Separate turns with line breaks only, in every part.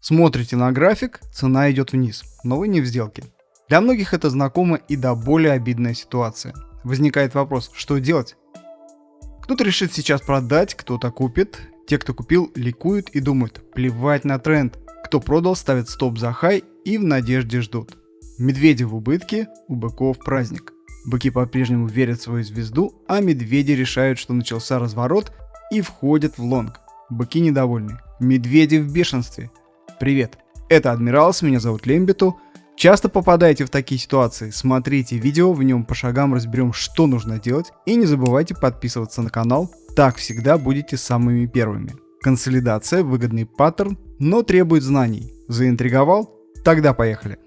Смотрите на график, цена идет вниз, но вы не в сделке. Для многих это знакомо и до более обидная ситуация. Возникает вопрос, что делать? Кто-то решит сейчас продать, кто-то купит. Те, кто купил, ликуют и думают, плевать на тренд. Кто продал, ставит стоп за хай и в надежде ждут. Медведи в убытке, у быков праздник. Быки по-прежнему верят в свою звезду, а медведи решают, что начался разворот и входят в лонг. Быки недовольны. Медведи в бешенстве. Привет, это Адмиралс, меня зовут Лембиту. Часто попадаете в такие ситуации, смотрите видео, в нем по шагам разберем, что нужно делать. И не забывайте подписываться на канал, так всегда будете самыми первыми. Консолидация, выгодный паттерн, но требует знаний. Заинтриговал? Тогда поехали.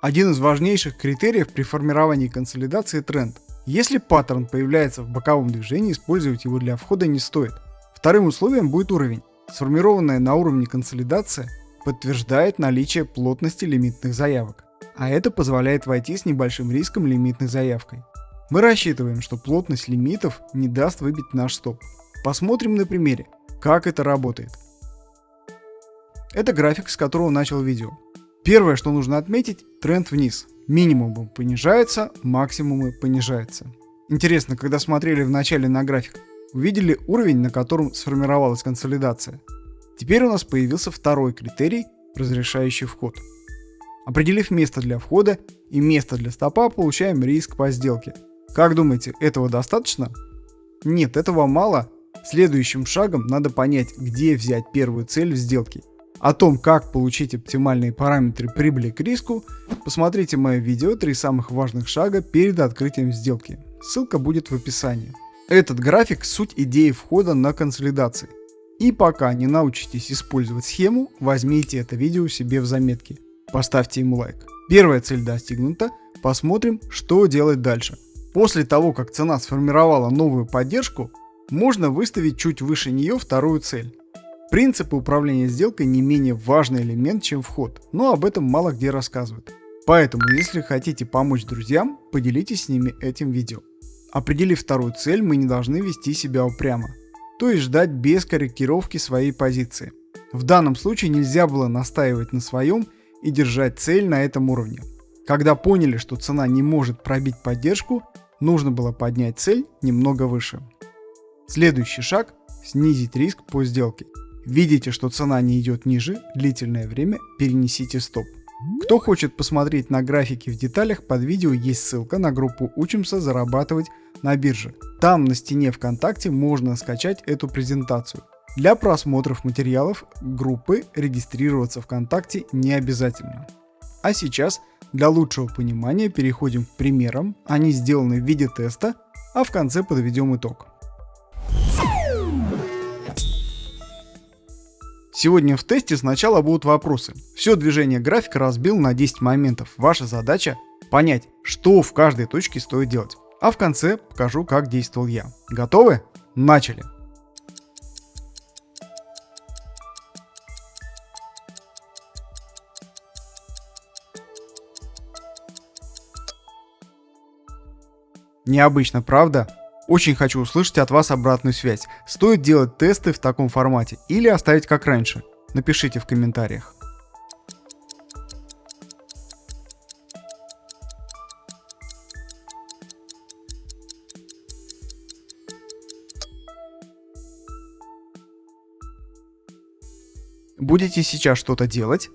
Один из важнейших критериев при формировании консолидации тренд. Если паттерн появляется в боковом движении, использовать его для входа не стоит. Вторым условием будет уровень. Сформированная на уровне консолидация подтверждает наличие плотности лимитных заявок, а это позволяет войти с небольшим риском лимитной заявкой. Мы рассчитываем, что плотность лимитов не даст выбить наш стоп. Посмотрим на примере, как это работает. Это график, с которого начал видео. Первое, что нужно отметить, тренд вниз. Минимумы понижаются, максимумы понижаются. Интересно, когда смотрели вначале на график, увидели уровень, на котором сформировалась консолидация. Теперь у нас появился второй критерий, разрешающий вход. Определив место для входа и место для стопа, получаем риск по сделке. Как думаете, этого достаточно? Нет, этого мало. Следующим шагом надо понять, где взять первую цель в сделке о том, как получить оптимальные параметры прибыли к риску, посмотрите мое видео «Три самых важных шага перед открытием сделки». Ссылка будет в описании. Этот график – суть идеи входа на консолидации. И пока не научитесь использовать схему, возьмите это видео себе в заметки. Поставьте ему лайк. Первая цель достигнута, посмотрим, что делать дальше. После того, как цена сформировала новую поддержку, можно выставить чуть выше нее вторую цель. Принципы управления сделкой не менее важный элемент, чем вход, но об этом мало где рассказывают. Поэтому, если хотите помочь друзьям, поделитесь с ними этим видео. Определив вторую цель, мы не должны вести себя упрямо, то есть ждать без корректировки своей позиции. В данном случае нельзя было настаивать на своем и держать цель на этом уровне. Когда поняли, что цена не может пробить поддержку, нужно было поднять цель немного выше. Следующий шаг – снизить риск по сделке. Видите, что цена не идет ниже, длительное время перенесите стоп. Кто хочет посмотреть на графики в деталях, под видео есть ссылка на группу «Учимся зарабатывать на бирже». Там на стене ВКонтакте можно скачать эту презентацию. Для просмотров материалов группы регистрироваться ВКонтакте не обязательно. А сейчас для лучшего понимания переходим к примерам, они сделаны в виде теста, а в конце подведем итог. Сегодня в тесте сначала будут вопросы. Все движение графика разбил на 10 моментов. Ваша задача понять, что в каждой точке стоит делать. А в конце покажу, как действовал я. Готовы? Начали! Необычно, правда? Очень хочу услышать от вас обратную связь. Стоит делать тесты в таком формате или оставить как раньше? Напишите в комментариях. Будете сейчас что-то делать?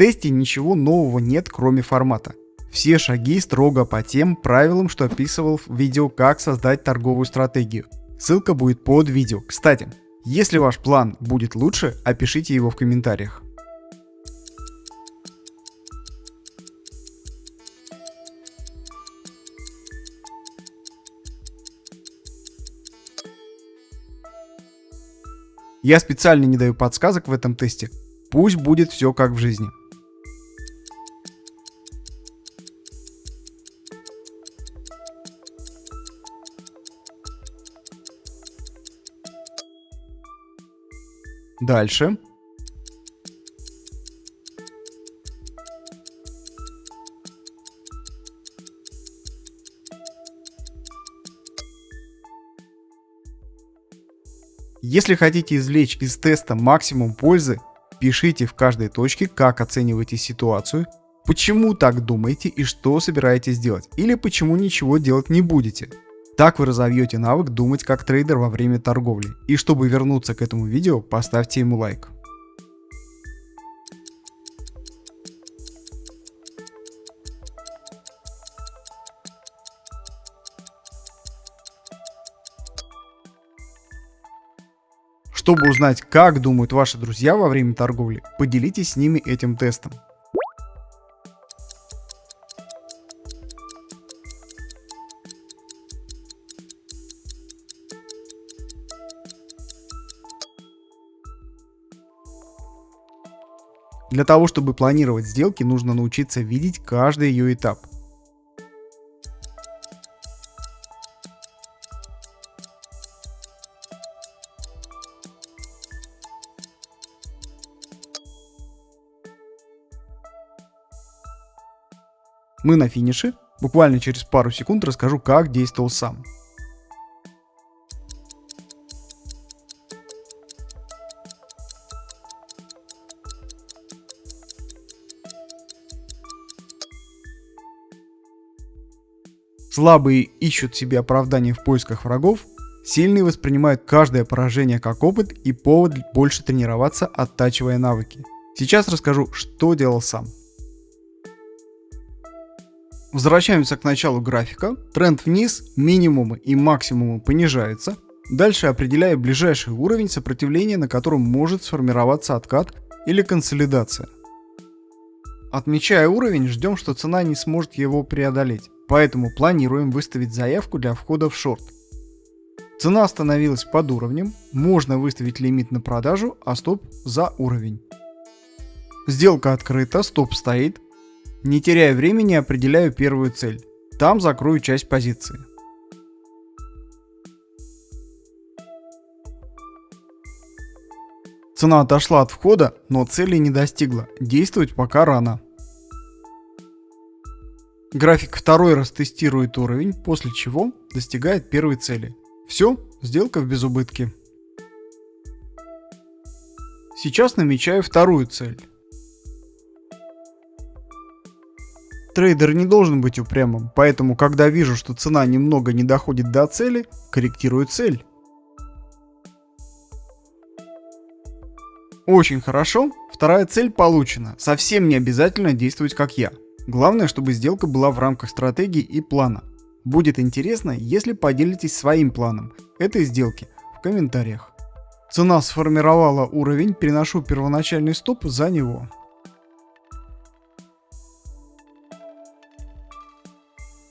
Тесте ничего нового нет, кроме формата. Все шаги строго по тем правилам, что описывал в видео «Как создать торговую стратегию». Ссылка будет под видео. Кстати, если ваш план будет лучше, опишите его в комментариях. Я специально не даю подсказок в этом тесте. Пусть будет все как в жизни. Дальше. Если хотите извлечь из теста максимум пользы, пишите в каждой точке, как оцениваете ситуацию, почему так думаете и что собираетесь делать, или почему ничего делать не будете. Так вы разовьете навык думать как трейдер во время торговли. И чтобы вернуться к этому видео, поставьте ему лайк. Чтобы узнать, как думают ваши друзья во время торговли, поделитесь с ними этим тестом. Для того, чтобы планировать сделки, нужно научиться видеть каждый ее этап. Мы на финише. Буквально через пару секунд расскажу, как действовал сам. Слабые ищут себе оправдания в поисках врагов, сильные воспринимают каждое поражение как опыт и повод больше тренироваться, оттачивая навыки. Сейчас расскажу, что делал сам. Возвращаемся к началу графика. Тренд вниз, минимумы и максимумы понижаются. Дальше определяю ближайший уровень сопротивления, на котором может сформироваться откат или консолидация. Отмечая уровень, ждем, что цена не сможет его преодолеть, поэтому планируем выставить заявку для входа в шорт. Цена остановилась под уровнем, можно выставить лимит на продажу, а стоп за уровень. Сделка открыта, стоп стоит, не теряя времени, определяю первую цель. Там закрою часть позиции. Цена отошла от входа, но цели не достигла. Действовать пока рано. График второй раз тестирует уровень, после чего достигает первой цели. Все, сделка в безубытке. Сейчас намечаю вторую цель. Трейдер не должен быть упрямым, поэтому когда вижу, что цена немного не доходит до цели, корректирую цель. Очень хорошо, вторая цель получена, совсем не обязательно действовать как я. Главное, чтобы сделка была в рамках стратегии и плана. Будет интересно, если поделитесь своим планом этой сделки в комментариях. Цена сформировала уровень, переношу первоначальный стоп за него.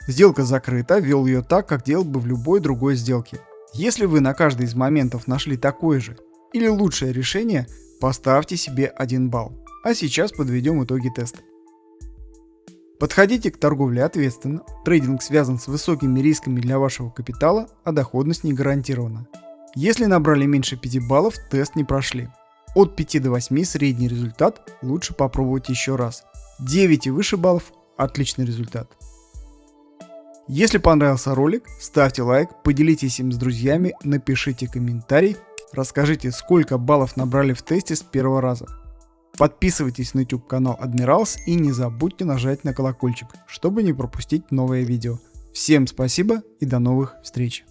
Сделка закрыта, вел ее так, как делал бы в любой другой сделке. Если вы на каждый из моментов нашли такое же или лучшее решение, поставьте себе 1 балл. А сейчас подведем итоги теста. Подходите к торговле ответственно, трейдинг связан с высокими рисками для вашего капитала, а доходность не гарантирована. Если набрали меньше 5 баллов, тест не прошли. От 5 до 8 средний результат, лучше попробовать еще раз. 9 и выше баллов – отличный результат. Если понравился ролик, ставьте лайк, поделитесь им с друзьями, напишите комментарий, расскажите сколько баллов набрали в тесте с первого раза. Подписывайтесь на YouTube канал Admirals и не забудьте нажать на колокольчик, чтобы не пропустить новые видео. Всем спасибо и до новых встреч!